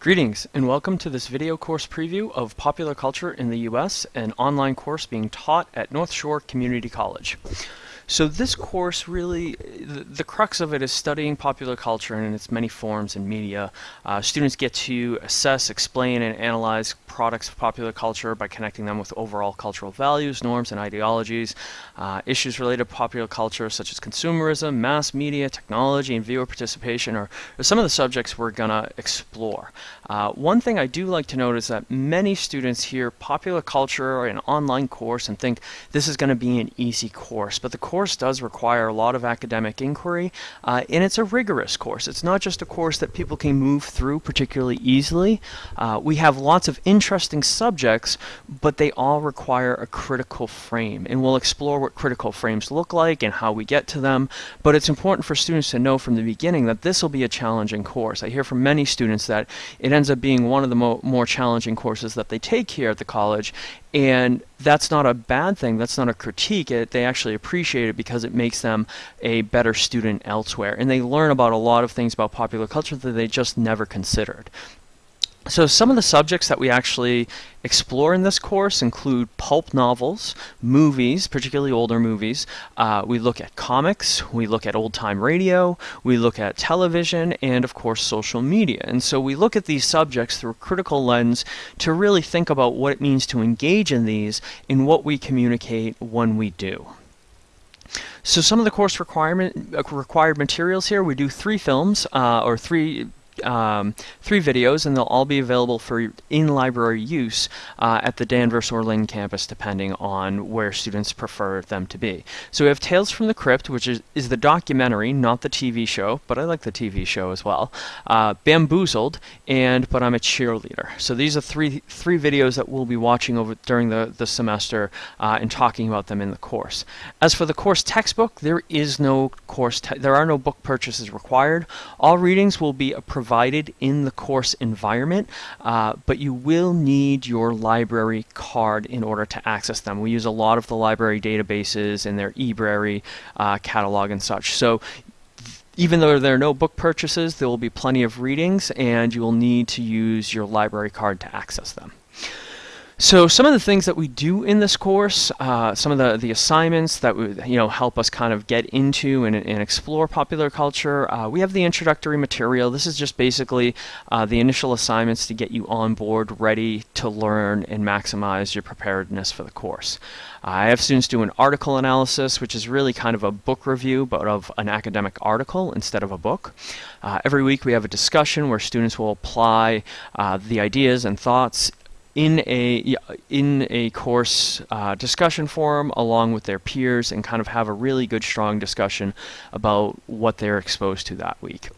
Greetings and welcome to this video course preview of Popular Culture in the U.S., an online course being taught at North Shore Community College. So this course really, the, the, crux of it is studying popular culture in its many forms and media. Uh, students get to assess, explain, and analyze products of popular culture by connecting them with overall cultural values, norms, and ideologies. Uh, issues related to popular culture such as consumerism, mass media, technology, and viewer participation are, are some of the subjects we're going to explore. Uh, one thing I do like to note is that many students hear popular culture or an online course and think this is going to be an easy course, but the course course does require a lot of academic inquiry, uh, and it's a rigorous course. It's not just a course that people can move through particularly easily. Uh, we have lots of interesting subjects, but they all require a critical frame, and we'll explore what critical frames look like and how we get to them, but it's important for students to know from the beginning that this will be a challenging course. I hear from many students that it ends up being one of the mo more challenging courses that they take here at the college, and that's not a bad thing. That's not a critique. It, they actually appreciate it because it makes them a better student elsewhere. And they learn about a lot of things about popular culture that they just never considered. So some of the subjects that we actually explore in this course include pulp novels, movies, particularly older movies. Uh, we look at comics, we look at old-time radio, we look at television, and of course social media. And so we look at these subjects through a critical lens to really think about what it means to engage in these and what we communicate when we do. So some of the course requirement uh, required materials here, we do three films uh, or three um, three videos, and they'll all be available for in-library use uh, at the Danvers or Lynn campus, depending on where students prefer them to be. So we have Tales from the Crypt, which is, is the documentary, not the TV show, but I like the TV show as well. Uh, Bamboozled, and But I'm a Cheerleader. So these are three three videos that we'll be watching over during the, the semester uh, and talking about them in the course. As for the course textbook, there is no course, there are no book purchases required. All readings will be a provided in the course environment, uh, but you will need your library card in order to access them. We use a lot of the library databases and their eBrary uh, catalog and such. So even though there are no book purchases, there will be plenty of readings and you will need to use your library card to access them. So some of the things that we do in this course, uh, some of the, the assignments that would you know help us kind of get into and, and explore popular culture, uh, we have the introductory material. This is just basically uh, the initial assignments to get you on board, ready to learn and maximize your preparedness for the course. I have students do an article analysis, which is really kind of a book review, but of an academic article instead of a book. Uh, every week we have a discussion where students will apply uh, the ideas and thoughts in a in a course uh, discussion forum along with their peers and kind of have a really good strong discussion about what they're exposed to that week.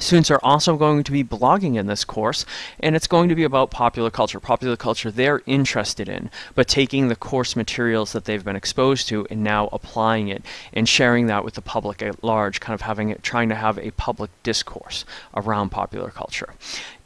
Students are also going to be blogging in this course, and it's going to be about popular culture, popular culture they're interested in, but taking the course materials that they've been exposed to and now applying it and sharing that with the public at large, kind of having it, trying to have a public discourse around popular culture.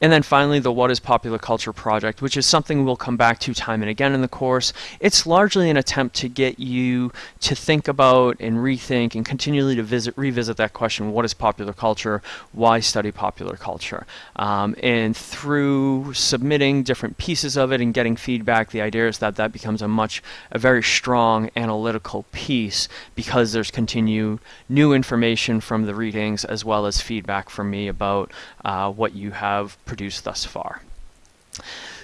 And then finally, the What is Popular Culture project, which is something we'll come back to time and again in the course. It's largely an attempt to get you to think about and rethink and continually to visit, revisit that question, what is popular culture? Why study popular culture? Um, and through submitting different pieces of it and getting feedback, the idea is that that becomes a much, a very strong analytical piece because there's continued new information from the readings as well as feedback from me about uh, what you have produced thus far.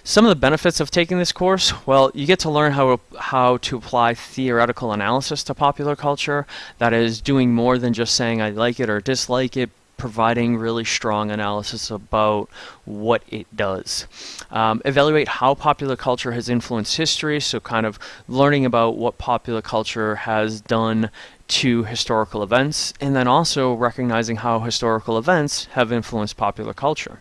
Some of the benefits of taking this course, well, you get to learn how, how to apply theoretical analysis to popular culture. That is doing more than just saying I like it or dislike it, providing really strong analysis about what it does. Um, evaluate how popular culture has influenced history, so kind of learning about what popular culture has done to historical events, and then also recognizing how historical events have influenced popular culture.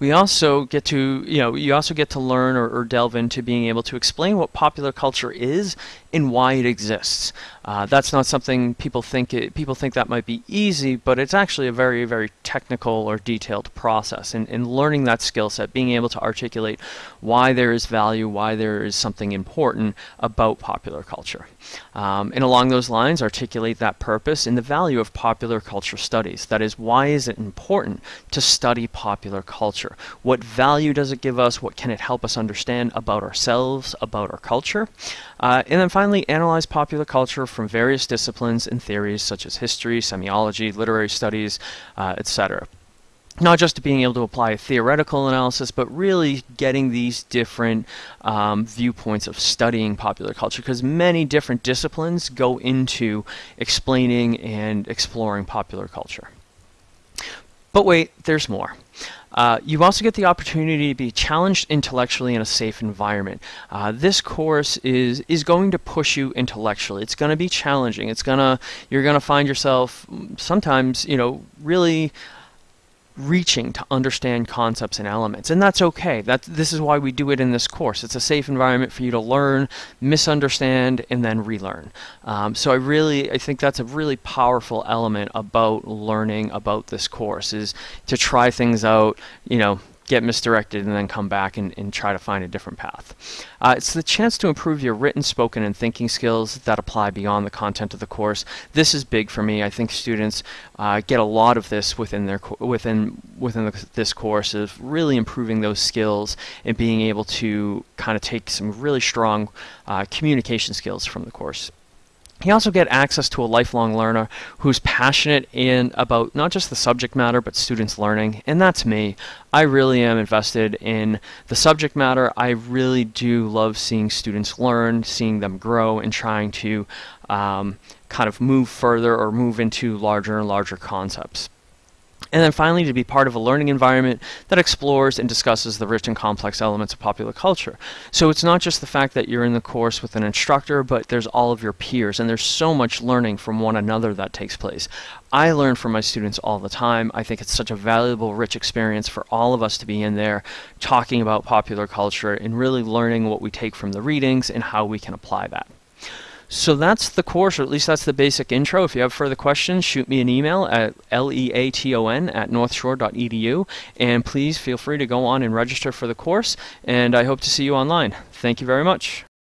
We also get to, you know, you also get to learn or, or delve into being able to explain what popular culture is and why it exists. Uh, that's not something people think it, people think that might be easy, but it's actually a very, very technical or detailed process. And, and learning that skill set, being able to articulate why there is value, why there is something important about popular culture. Um, and along those lines, articulate that purpose and the value of popular culture studies. That is, why is it important to study popular popular culture? What value does it give us? What can it help us understand about ourselves, about our culture? Uh, and then finally, analyze popular culture from various disciplines and theories such as history, semiology, literary studies, uh, etc not just to being able to apply a theoretical analysis, but really getting these different um, viewpoints of studying popular culture, because many different disciplines go into explaining and exploring popular culture. But wait, there's more. Uh, you also get the opportunity to be challenged intellectually in a safe environment. Uh, this course is is going to push you intellectually. It's going to be challenging. It's gonna you're gonna find yourself mm, sometimes you know really reaching to understand concepts and elements and that's okay. That this is why we do it in this course. It's a safe environment for you to learn misunderstand and then relearn. Um, so I really I think that's a really powerful element about learning about this course is to try things out you know get misdirected and then come back and, and try to find a different path. Uh, it's the chance to improve your written, spoken, and thinking skills that apply beyond the content of the course. This is big for me. I think students uh, get a lot of this within their within within the, this course of really improving those skills and being able to kind of take some really strong uh, communication skills from the course. You also get access to a lifelong learner who's passionate in about not just the subject matter but students learning and that's me. I really am invested in the subject matter. I really do love seeing students learn, seeing them grow and trying to um, kind of move further or move into larger and larger concepts. And then finally, to be part of a learning environment that explores and discusses the rich and complex elements of popular culture. So it's not just the fact that you're in the course with an instructor, but there's all of your peers, and there's so much learning from one another that takes place. I learn from my students all the time. I think it's such a valuable, rich experience for all of us to be in there talking about popular culture and really learning what we take from the readings and how we can apply that. So that's the course, or at least that's the basic intro. If you have further questions, shoot me an email at leaton at northshore.edu, and please feel free to go on and register for the course, and I hope to see you online. Thank you very much.